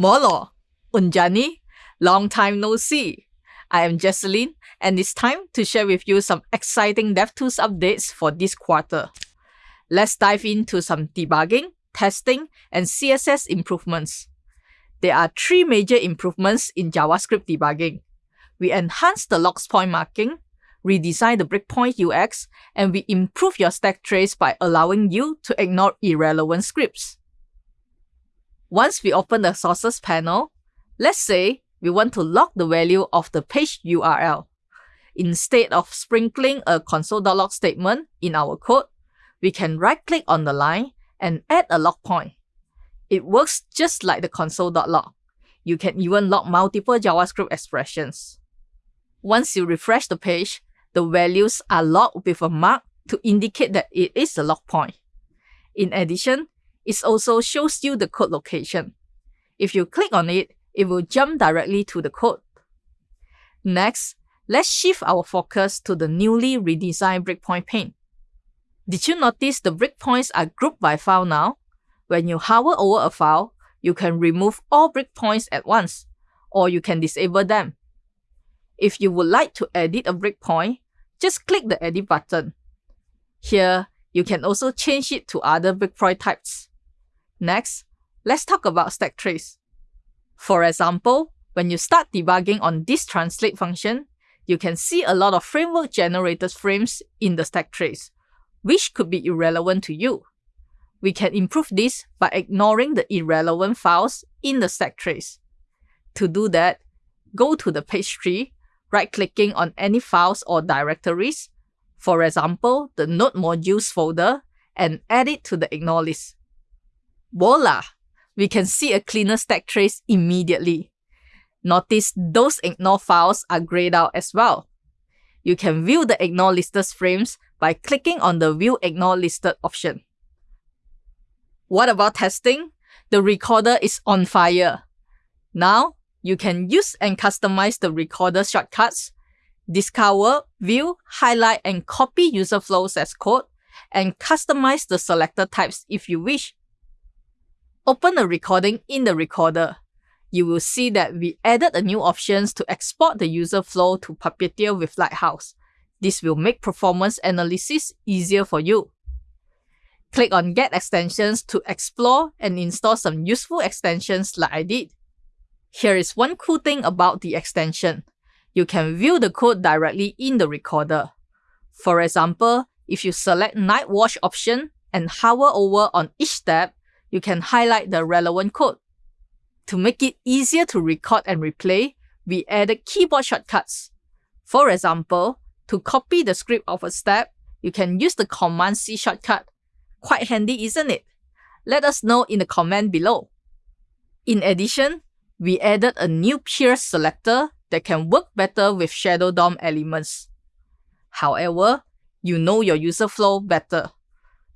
Molo, Unjani, long time no see. I am Jecelyn, and it's time to share with you some exciting DevTools updates for this quarter. Let's dive into some debugging, testing, and CSS improvements. There are three major improvements in JavaScript debugging. We enhance the logs point marking, redesign the breakpoint UX, and we improve your stack trace by allowing you to ignore irrelevant scripts. Once we open the sources panel, let's say we want to log the value of the page URL. Instead of sprinkling a console.log statement in our code, we can right-click on the line and add a log point. It works just like the console.log. You can even log multiple JavaScript expressions. Once you refresh the page, the values are logged with a mark to indicate that it is a log point. In addition, it also shows you the code location. If you click on it, it will jump directly to the code. Next, let's shift our focus to the newly redesigned breakpoint pane. Did you notice the breakpoints are grouped by file now? When you hover over a file, you can remove all breakpoints at once, or you can disable them. If you would like to edit a breakpoint, just click the Edit button. Here, you can also change it to other breakpoint types. Next, let's talk about stack trace. For example, when you start debugging on this translate function, you can see a lot of framework generated frames in the stack trace, which could be irrelevant to you. We can improve this by ignoring the irrelevant files in the stack trace. To do that, go to the page tree right-clicking on any files or directories, for example, the node modules folder, and add it to the ignore list. Voila! We can see a cleaner stack trace immediately. Notice those ignore files are grayed out as well. You can view the ignore listed frames by clicking on the View Ignore Listed option. What about testing? The recorder is on fire. Now, you can use and customize the recorder shortcuts, discover, view, highlight, and copy user flows as code, and customize the selector types if you wish. Open a recording in the recorder. You will see that we added a new options to export the user flow to Puppeteer with Lighthouse. This will make performance analysis easier for you. Click on Get Extensions to explore and install some useful extensions like I did. Here is one cool thing about the extension. You can view the code directly in the recorder. For example, if you select Nightwatch option and hover over on each tab, you can highlight the relevant code. To make it easier to record and replay, we added keyboard shortcuts. For example, to copy the script of a step, you can use the Command C shortcut. Quite handy, isn't it? Let us know in the comment below. In addition, we added a new pierce selector that can work better with Shadow DOM elements. However, you know your user flow better.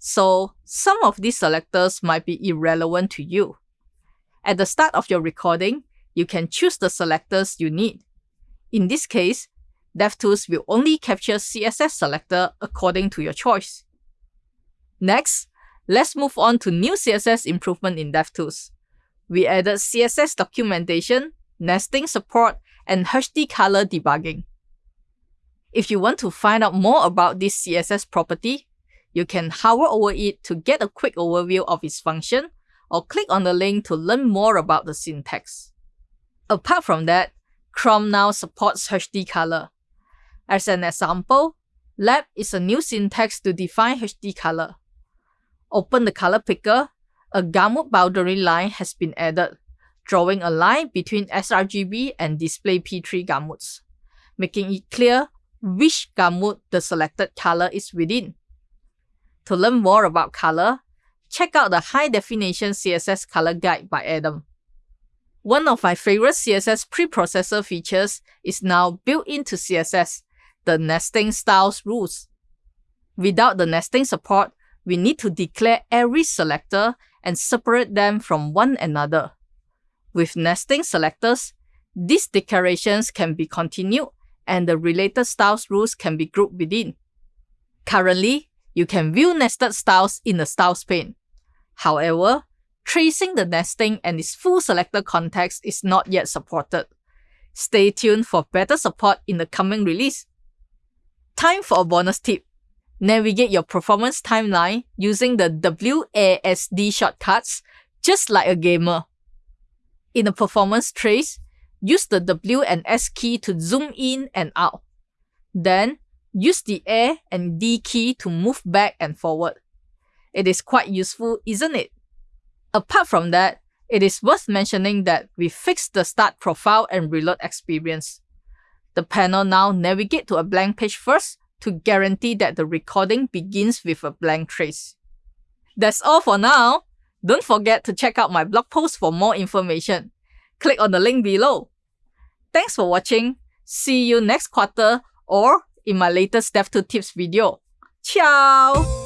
So some of these selectors might be irrelevant to you. At the start of your recording, you can choose the selectors you need. In this case, DevTools will only capture CSS selector according to your choice. Next, let's move on to new CSS improvement in DevTools. We added CSS documentation, nesting support, and HD color debugging. If you want to find out more about this CSS property, you can hover over it to get a quick overview of its function, or click on the link to learn more about the syntax. Apart from that, Chrome now supports HD color. As an example, lab is a new syntax to define HD color. Open the color picker a gamut boundary line has been added, drawing a line between sRGB and display P3 gamuts, making it clear which gamut the selected color is within. To learn more about color, check out the High Definition CSS Color Guide by Adam. One of my favorite CSS preprocessor features is now built into CSS, the nesting styles rules. Without the nesting support, we need to declare every selector and separate them from one another. With nesting selectors, these declarations can be continued and the related styles rules can be grouped within. Currently, you can view nested styles in the styles pane. However, tracing the nesting and its full selector context is not yet supported. Stay tuned for better support in the coming release. Time for a bonus tip. Navigate your performance timeline using the WASD shortcuts, just like a gamer. In a performance trace, use the W and S key to zoom in and out. Then, use the A and D key to move back and forward. It is quite useful, isn't it? Apart from that, it is worth mentioning that we fixed the start profile and reload experience. The panel now navigate to a blank page first to guarantee that the recording begins with a blank trace. That's all for now. Don't forget to check out my blog post for more information. Click on the link below. Thanks for watching. See you next quarter or in my latest DevTools tips video. Ciao!